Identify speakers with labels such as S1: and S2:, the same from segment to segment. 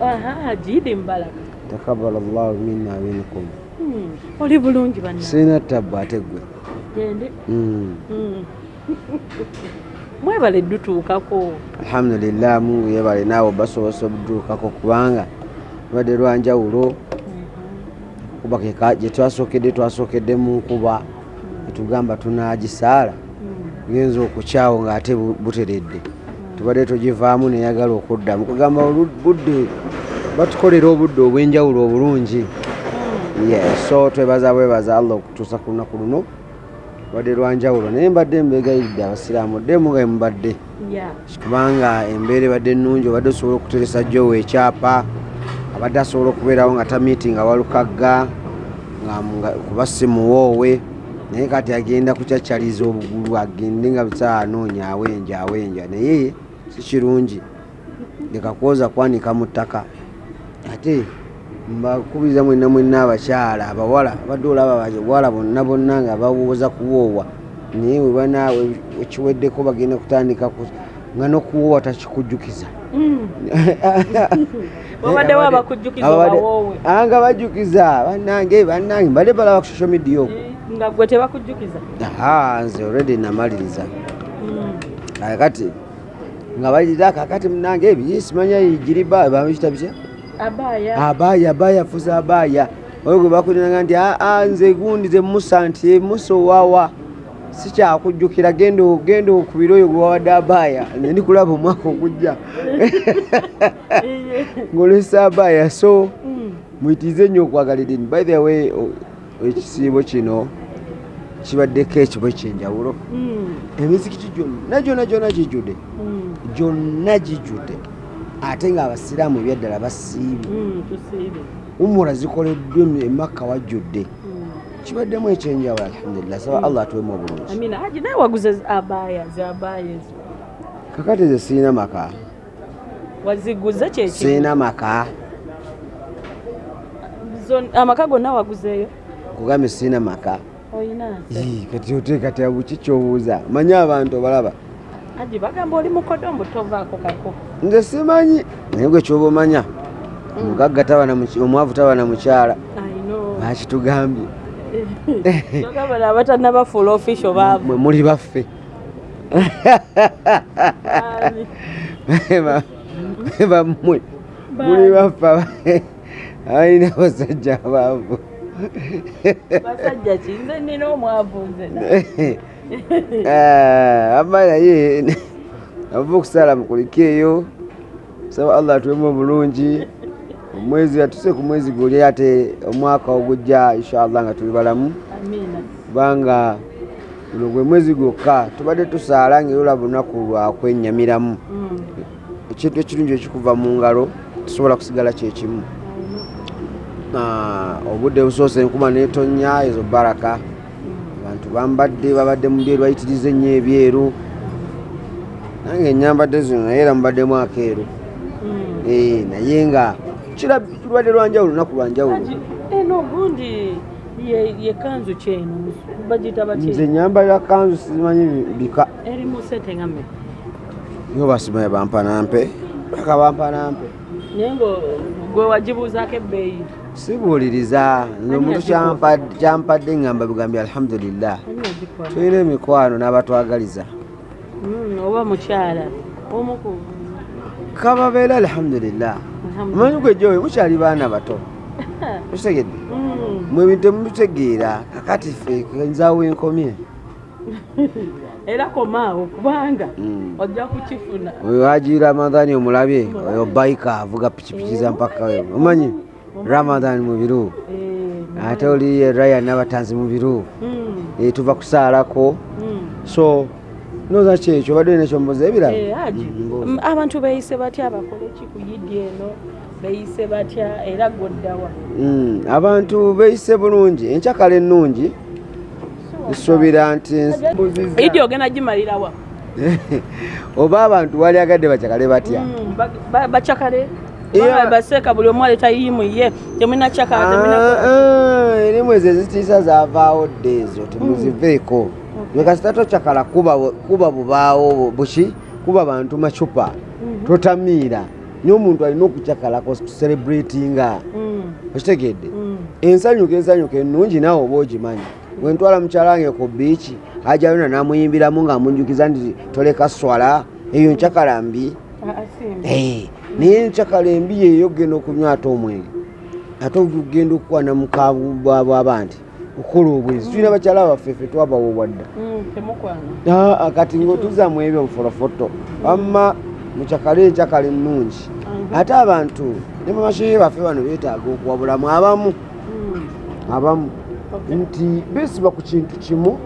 S1: aha jiidi mbalaka.
S2: Takabala llahu minna minkum.
S1: Hmm, oli bulungi banna
S2: sirina tabbu ate gwe.
S1: Gende.
S2: Mm.
S1: Hmm. mwebale dutuukako
S2: alhamdulillah mungu yebale naawe basobose obutuukako kubanga lubadde lwanjawulo kuba keka gye twasookedde twasookedde mu nkuba. Etugamba tunagisaala.
S1: Hmm.
S2: genza okukyawo ng'ate bu- buteredde tubadde tugivaamu neyagala okuddamu. Kugamba budde batukolera obudde obw'enjawulo obulungi. So twebaza bwebaza allah okutuusa ku lunaku luno. Lubadde lwanjawulo naye mbadde mbegayiridde abasiraamu ddemu nga mubadde kubanga embeera ebadde ennungi obadde osobola okuteresa jowe ekyapa abadde asobola okubeerawo nga tamiiti nga walukagga kuba si muwoowe naye kati agenda kucaccaliza obugulu agende nga busaa anoonya awenja awenja naye si kirungi. Leka kwoza kwanika mu ttaka. Ate mbakubiriza mwenna mwenna abakyala abawala abadde olaba abawala bonna bonna nga bawooza kuwoowa. Naye webanaawe ekiweddeko bagenda kutandika ku- nga nokuwoowa takikujjukiza.
S1: Obawoowe?
S2: Nga bajjukiza. Bannange bannange mbadde balaba ku social media okwo.
S1: Nga gwe tebakujjukiza?
S2: Nze already namaliriza. Kale kati nga balira kakati munange ebyo simanya giriba babikita bitya?
S1: Abaaya
S2: abaaya abaaya fuza abaaya oyo gwe bakulinanga nti aa nze gundi ze musa nti musa owawa. Sikyakujjukira genda genda okubira oyo gwewawadde abaaya ne ndikulaba omwaka ogujja. Ng'olesa abaaya so
S1: Hmm.
S2: muyitirize nnyo okwagala edini by the way ekisiibo kino kibaddeko ekibo ekyenjawulo.
S1: Hmm.
S2: emizikiti gyonna gyonna gyonna gijjudde
S1: Hmm.
S2: gyonna gijjudde ate ng'abasiraamu ebyaddala basiibye
S1: Hmm.
S2: umura zikoleddwa emakka wajjudde.
S1: Hmm.
S2: kibaddemu ekyenjawulo alhamdulillah. Saba allah atuwemu obulungi. Kakati ze sirina maka.
S1: Waziguze kyeki
S2: sirina maka.
S1: Amaka gonna waguzeeyo?
S2: Kugambye sirina maka
S1: olina
S2: Ii, kati oteekatya buki kyobuuza manyi abantu obalaba
S1: haji bagamba oli mukodombo tovaako kako
S2: nze simanyi naye gwe kyoba omanya omugagga omwavu taba na mukyala bakitugambye
S1: bagamba nabatanabafuula ofisho baavu
S2: mwe muli baffe bammwe muli baffe aba- abalina abasajja abaavu
S1: basajja ki nze nina omwavu nze na.
S2: ama naye ava okusaala mukuliko eyo saba allah atuwemu obulungi omwezi atuse ku mwezi guli ate omwaka ogujja inshallah nga tuli balamu. Kubanga guno gwe mwezi gwokka tubadde tusaala ngaera olaba olunaku lwakwennyamiramu
S1: Mm.
S2: ekintu ekirungi ekikuva mu ngalo tusobola kusigala kyekimu obudde busoose enkuba netonnya ezo baraka. Abantu bambadde babadde mu byeru bayitiriza ennyo ebyeru. Nange enyambadde zino naye era mubaddemu akeeru.
S1: Mm.
S2: Eh, naye nga lubadde lwanjawulo lunaku lwanjawulo
S1: eno ogundi ye- ye kanzu kyeno bagita
S2: nze
S1: batya
S2: nyambalira kanzu simanyi bika.
S1: Eri mu sente nga mmeka?
S2: Yo basimaye bampanampe paka bampanampe
S1: naye nga gwe wagibuuzaako ebbeeyi
S2: sibuuliriza omuntu kyampa- kyampadde ngamba bigambye alhamdulillah. Tulina emikwano n'abatwagaliza.
S1: Mm, oba mukyala omuku
S2: kababeera alhamdulillah. Omanyi gwe jowe mukyali baana bato. Tukitegedde mwe bintu temubitegeera kakati ffe nzaawo enkomye.
S1: Era komaawo kubanga
S2: Mm.
S1: ojja kukifuna.
S2: Oyo haji ramadhani omulabye oyo baika avuga pikipiki za mpaka we. Omanyi ramadhan mu biru.
S1: Eh,
S2: ate oli ryan n'abatanzi mu biru.
S1: Mm,
S2: Eh, tuva kusaalako.
S1: Mm.
S2: so noza kyekyo obadde olina ekyomboza ebirala?
S1: Eh, abantu beeyise batya bakole ki ku yidi eno? Beeyise batya era goddawa
S2: Mm, abantu beeyise bulungi enkyakala ennungi. Nsuubira nti
S1: yidi ogenda gimalirawa
S2: oba abantu wali agadde bakyakale batya?
S1: Mm, ba- ba- bacakale
S2: Yeah.
S1: Kubanga baseeka buli omu aleta yimu ye. Temulina cakala temulina
S2: erimu ezo ezitiisa zavaawo dde ezo temuziveeko ekasita tokyakala kuba kuba bubaawo buki kuba bantu macupa. Totamiira. Naye omuntu alina okucakalako celebratinga. Okitegedde? Ensanyuka ensanyuka ennungi naawe oba ogimanyi? Wentwala mukyala wange ku biiki ajayona namuyimbiramu ngaamunjukiza nti toleka swala eyo nkyakala mbi Naye nkyakala embi yeeyo ogenda okunywa ate omwenge ate ogenda okukwana mukabwaba nti okukola obwezi. Tulina bakyala baffe ffe twabawoobwa dda
S1: Mm,
S2: kati ngaotuza mu ebyo mufolofoto wamma mukyakala enkyakala ennungi. Ate abantu ne bamashehe baffe bano beetaaga okuwabulamu abamu.
S1: Mm.
S2: abamu. Nti beesiba ku kintu kimu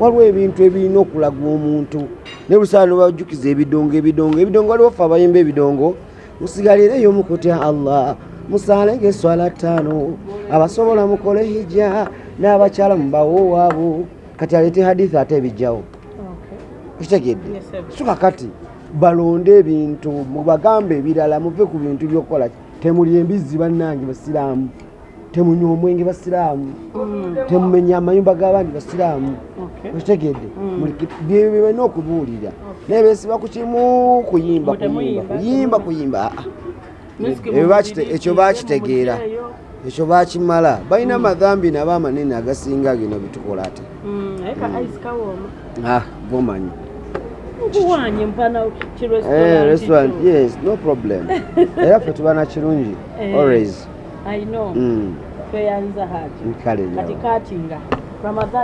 S2: waliwo ebintu ebirina okulaga omuntu. Ne busaala nobajjukiza ebidongo ebidongo ebidongo waliwo ffe abayimba ebidongo musigalireyo mukutya allah. Musalenga eswala ttaano. Abasobola mukole hijja n'abakyala mubawowaabo kati aleete hadithi ate ebijjawo. Okitegedde suka kati balonde ebintu mubagambe ebirala muve ku bintu byokukola. Temuli embizzi bannange basiraamu temunywa omwenge basiraamu
S1: Mm.
S2: temumenya amayumba g'abandi basiraamu okitegedde.
S1: Mm.
S2: byebalina okubuulira. Naye beesiba ku kimu kuyimba kuyimba kuyimba kuyimba. Bakite-
S1: mubiri,
S2: ekyo bakitegeera ekyo bakimala balina amadhambi nabo amanene agasinga gino bitukola ate.
S1: Mm,
S2: ah gomanyi. Eh, restaurant yes no problem. Era ffe tubana kirungi
S1: Eh.
S2: always
S1: i know.
S2: Mm,
S1: tweyanza hati.
S2: Kale
S1: kati
S2: nyawo
S1: katinga ramadan